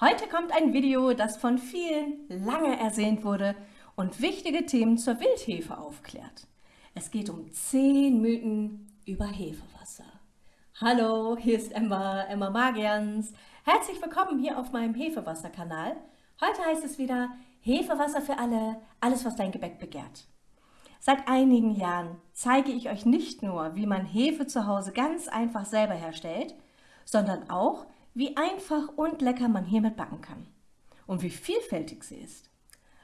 Heute kommt ein Video, das von vielen lange ersehnt wurde und wichtige Themen zur Wildhefe aufklärt. Es geht um 10 Mythen über Hefewasser. Hallo, hier ist Emma, Emma Magians. Herzlich willkommen hier auf meinem Hefewasser-Kanal. Heute heißt es wieder Hefewasser für alle, alles was dein Gebäck begehrt. Seit einigen Jahren zeige ich euch nicht nur, wie man Hefe zu Hause ganz einfach selber herstellt, sondern auch, wie einfach und lecker man hiermit backen kann und wie vielfältig sie ist.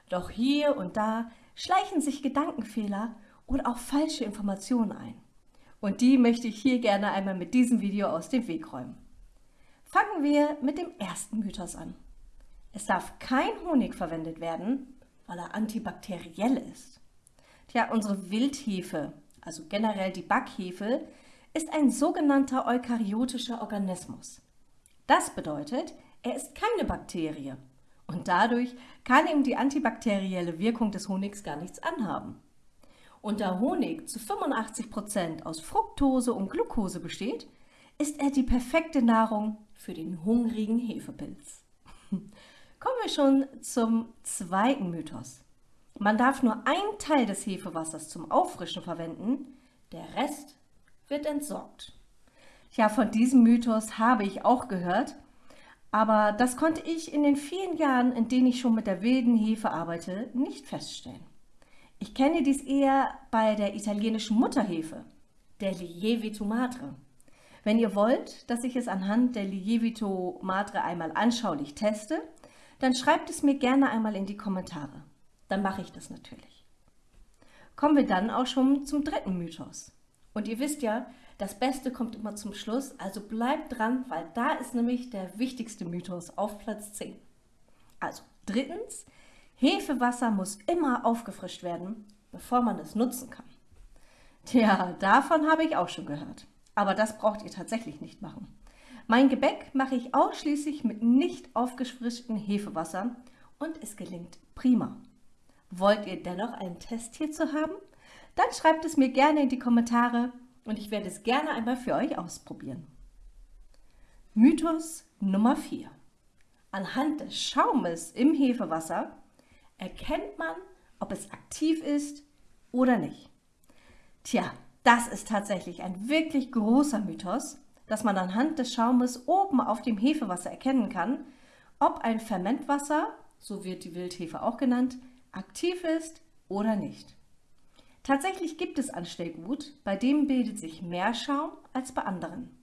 Doch hier und da schleichen sich Gedankenfehler oder auch falsche Informationen ein. Und die möchte ich hier gerne einmal mit diesem Video aus dem Weg räumen. Fangen wir mit dem ersten Mythos an. Es darf kein Honig verwendet werden, weil er antibakteriell ist. Tja, unsere Wildhefe, also generell die Backhefe, ist ein sogenannter eukaryotischer Organismus. Das bedeutet, er ist keine Bakterie und dadurch kann ihm die antibakterielle Wirkung des Honigs gar nichts anhaben. Und da Honig zu 85 Prozent aus Fructose und Glucose besteht, ist er die perfekte Nahrung für den hungrigen Hefepilz. Kommen wir schon zum zweiten Mythos. Man darf nur einen Teil des Hefewassers zum Auffrischen verwenden, der Rest wird entsorgt. Ja, von diesem Mythos habe ich auch gehört, aber das konnte ich in den vielen Jahren, in denen ich schon mit der wilden Hefe arbeite, nicht feststellen. Ich kenne dies eher bei der italienischen Mutterhefe, der Lievito Madre. Wenn ihr wollt, dass ich es anhand der Lievito Madre einmal anschaulich teste, dann schreibt es mir gerne einmal in die Kommentare. Dann mache ich das natürlich. Kommen wir dann auch schon zum dritten Mythos. Und ihr wisst ja, das Beste kommt immer zum Schluss, also bleibt dran, weil da ist nämlich der wichtigste Mythos auf Platz 10. Also drittens, Hefewasser muss immer aufgefrischt werden, bevor man es nutzen kann. Tja, davon habe ich auch schon gehört. Aber das braucht ihr tatsächlich nicht machen. Mein Gebäck mache ich ausschließlich mit nicht aufgefrischtem Hefewasser und es gelingt prima. Wollt ihr dennoch einen Test hierzu haben? Dann schreibt es mir gerne in die Kommentare und ich werde es gerne einmal für euch ausprobieren. Mythos Nummer 4. Anhand des Schaumes im Hefewasser erkennt man, ob es aktiv ist oder nicht. Tja, das ist tatsächlich ein wirklich großer Mythos, dass man anhand des Schaumes oben auf dem Hefewasser erkennen kann, ob ein Fermentwasser, so wird die Wildhefe auch genannt, aktiv ist oder nicht. Tatsächlich gibt es Anstellgut, bei dem bildet sich mehr Schaum als bei anderen.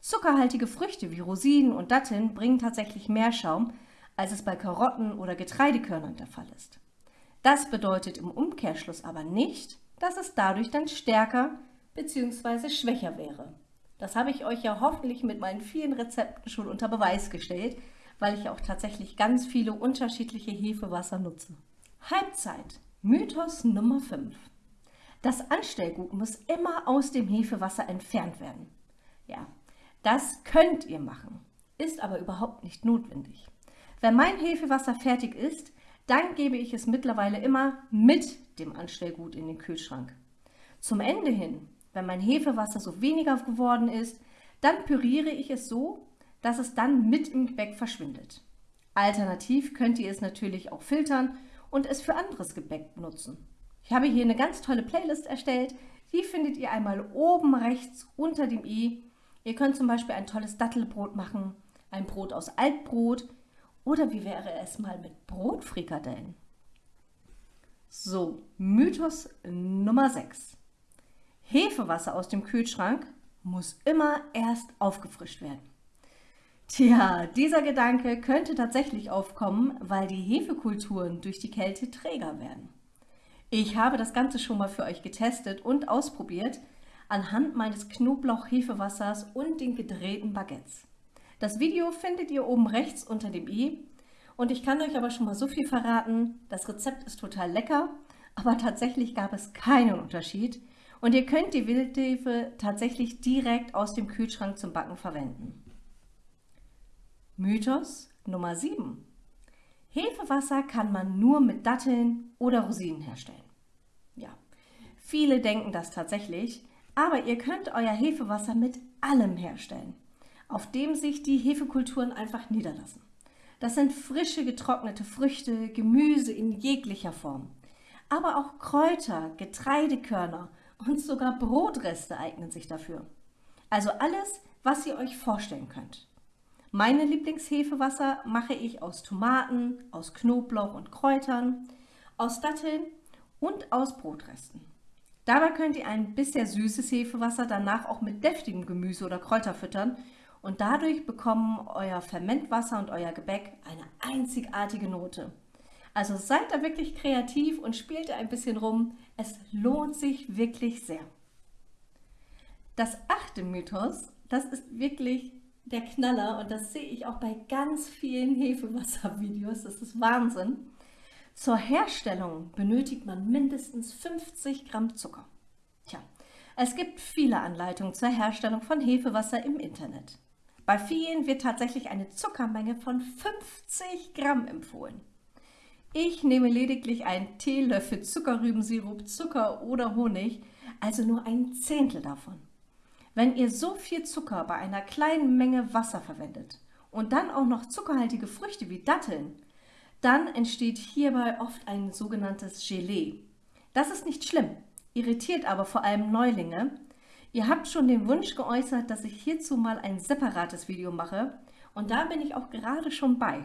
Zuckerhaltige Früchte wie Rosinen und Datteln bringen tatsächlich mehr Schaum, als es bei Karotten oder Getreidekörnern der Fall ist. Das bedeutet im Umkehrschluss aber nicht, dass es dadurch dann stärker bzw. schwächer wäre. Das habe ich euch ja hoffentlich mit meinen vielen Rezepten schon unter Beweis gestellt, weil ich auch tatsächlich ganz viele unterschiedliche Hefewasser nutze. Halbzeit. Mythos Nummer 5. Das Anstellgut muss immer aus dem Hefewasser entfernt werden. Ja, das könnt ihr machen, ist aber überhaupt nicht notwendig. Wenn mein Hefewasser fertig ist, dann gebe ich es mittlerweile immer mit dem Anstellgut in den Kühlschrank. Zum Ende hin, wenn mein Hefewasser so weniger geworden ist, dann püriere ich es so, dass es dann mit im Gebäck verschwindet. Alternativ könnt ihr es natürlich auch filtern und es für anderes Gebäck nutzen. Ich habe hier eine ganz tolle Playlist erstellt. Die findet ihr einmal oben rechts unter dem i. Ihr könnt zum Beispiel ein tolles Dattelbrot machen, ein Brot aus Altbrot oder wie wäre es mal mit Brotfrikadellen? So, Mythos Nummer 6. Hefewasser aus dem Kühlschrank muss immer erst aufgefrischt werden. Tja, dieser Gedanke könnte tatsächlich aufkommen, weil die Hefekulturen durch die Kälte träger werden. Ich habe das Ganze schon mal für euch getestet und ausprobiert anhand meines Knoblauch-Hefewassers und den gedrehten Baguettes. Das Video findet ihr oben rechts unter dem i und ich kann euch aber schon mal so viel verraten, das Rezept ist total lecker, aber tatsächlich gab es keinen Unterschied und ihr könnt die Wildhefe tatsächlich direkt aus dem Kühlschrank zum Backen verwenden. Mythos Nummer 7. Hefewasser kann man nur mit Datteln oder Rosinen herstellen. Ja, viele denken das tatsächlich, aber ihr könnt euer Hefewasser mit allem herstellen, auf dem sich die Hefekulturen einfach niederlassen. Das sind frische getrocknete Früchte, Gemüse in jeglicher Form. Aber auch Kräuter, Getreidekörner und sogar Brotreste eignen sich dafür. Also alles, was ihr euch vorstellen könnt. Meine Lieblingshefewasser mache ich aus Tomaten, aus Knoblauch und Kräutern, aus Datteln und aus Brotresten. Dabei könnt ihr ein bisher süßes Hefewasser danach auch mit deftigem Gemüse oder Kräuter füttern und dadurch bekommen euer Fermentwasser und euer Gebäck eine einzigartige Note. Also seid da wirklich kreativ und spielt ein bisschen rum. Es lohnt sich wirklich sehr. Das achte Mythos, das ist wirklich der Knaller und das sehe ich auch bei ganz vielen Hefewasservideos. Das ist Wahnsinn. Zur Herstellung benötigt man mindestens 50 Gramm Zucker. Tja, es gibt viele Anleitungen zur Herstellung von Hefewasser im Internet. Bei vielen wird tatsächlich eine Zuckermenge von 50 Gramm empfohlen. Ich nehme lediglich einen Teelöffel Zuckerrübensirup, Zucker oder Honig, also nur ein Zehntel davon. Wenn ihr so viel Zucker bei einer kleinen Menge Wasser verwendet und dann auch noch zuckerhaltige Früchte wie Datteln, dann entsteht hierbei oft ein sogenanntes Gelee. Das ist nicht schlimm, irritiert aber vor allem Neulinge. Ihr habt schon den Wunsch geäußert, dass ich hierzu mal ein separates Video mache und da bin ich auch gerade schon bei.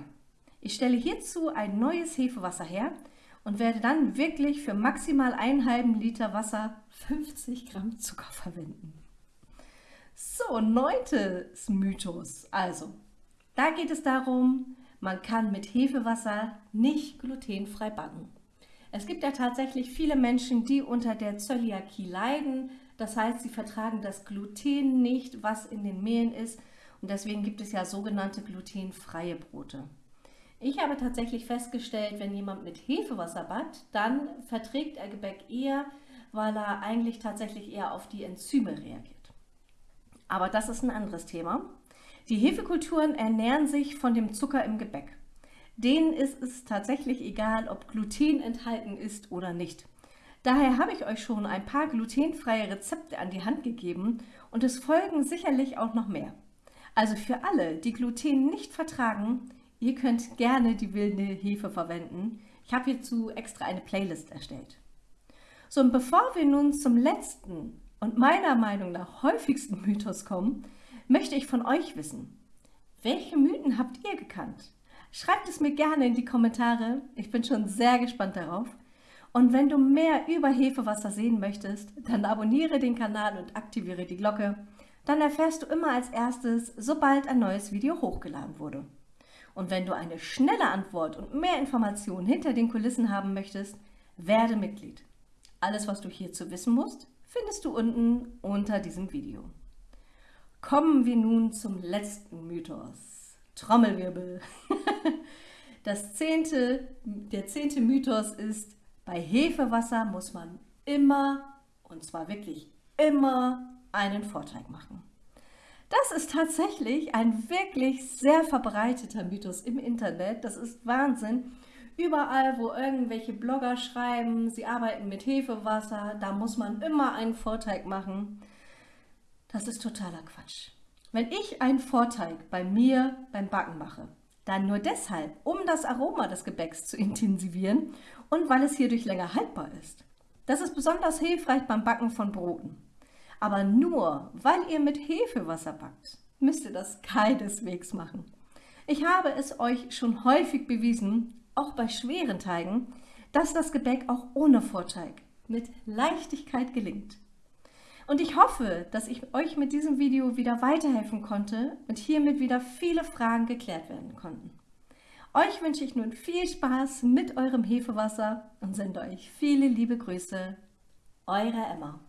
Ich stelle hierzu ein neues Hefewasser her und werde dann wirklich für maximal einen halben Liter Wasser 50 Gramm Zucker verwenden. So, neuntes Mythos. Also, da geht es darum, man kann mit Hefewasser nicht glutenfrei backen. Es gibt ja tatsächlich viele Menschen, die unter der Zöliakie leiden. Das heißt, sie vertragen das Gluten nicht, was in den Mehlen ist. Und deswegen gibt es ja sogenannte glutenfreie Brote. Ich habe tatsächlich festgestellt, wenn jemand mit Hefewasser backt, dann verträgt er Gebäck eher, weil er eigentlich tatsächlich eher auf die Enzyme reagiert. Aber das ist ein anderes Thema. Die Hefekulturen ernähren sich von dem Zucker im Gebäck. Denen ist es tatsächlich egal, ob Gluten enthalten ist oder nicht. Daher habe ich euch schon ein paar glutenfreie Rezepte an die Hand gegeben und es folgen sicherlich auch noch mehr. Also für alle, die Gluten nicht vertragen, ihr könnt gerne die wilde Hefe verwenden. Ich habe hierzu extra eine Playlist erstellt. So, und bevor wir nun zum letzten und meiner Meinung nach häufigsten Mythos kommen, möchte ich von euch wissen, welche Mythen habt ihr gekannt? Schreibt es mir gerne in die Kommentare, ich bin schon sehr gespannt darauf. Und wenn du mehr über Hefewasser sehen möchtest, dann abonniere den Kanal und aktiviere die Glocke. Dann erfährst du immer als erstes, sobald ein neues Video hochgeladen wurde. Und wenn du eine schnelle Antwort und mehr Informationen hinter den Kulissen haben möchtest, werde Mitglied. Alles, was du hierzu wissen musst, findest du unten unter diesem Video. Kommen wir nun zum letzten Mythos. Trommelwirbel. Das zehnte, der zehnte Mythos ist, bei Hefewasser muss man immer, und zwar wirklich immer, einen Vorteig machen. Das ist tatsächlich ein wirklich sehr verbreiteter Mythos im Internet. Das ist Wahnsinn. Überall, wo irgendwelche Blogger schreiben, sie arbeiten mit Hefewasser, da muss man immer einen Vorteig machen. Das ist totaler Quatsch. Wenn ich einen Vorteig bei mir beim Backen mache, dann nur deshalb, um das Aroma des Gebäcks zu intensivieren und weil es hierdurch länger haltbar ist. Das ist besonders hilfreich beim Backen von Broten. Aber nur, weil ihr mit Hefewasser backt, müsst ihr das keineswegs machen. Ich habe es euch schon häufig bewiesen, auch bei schweren Teigen, dass das Gebäck auch ohne Vorteig mit Leichtigkeit gelingt. Und ich hoffe, dass ich euch mit diesem Video wieder weiterhelfen konnte und hiermit wieder viele Fragen geklärt werden konnten. Euch wünsche ich nun viel Spaß mit eurem Hefewasser und sende euch viele liebe Grüße. Eure Emma.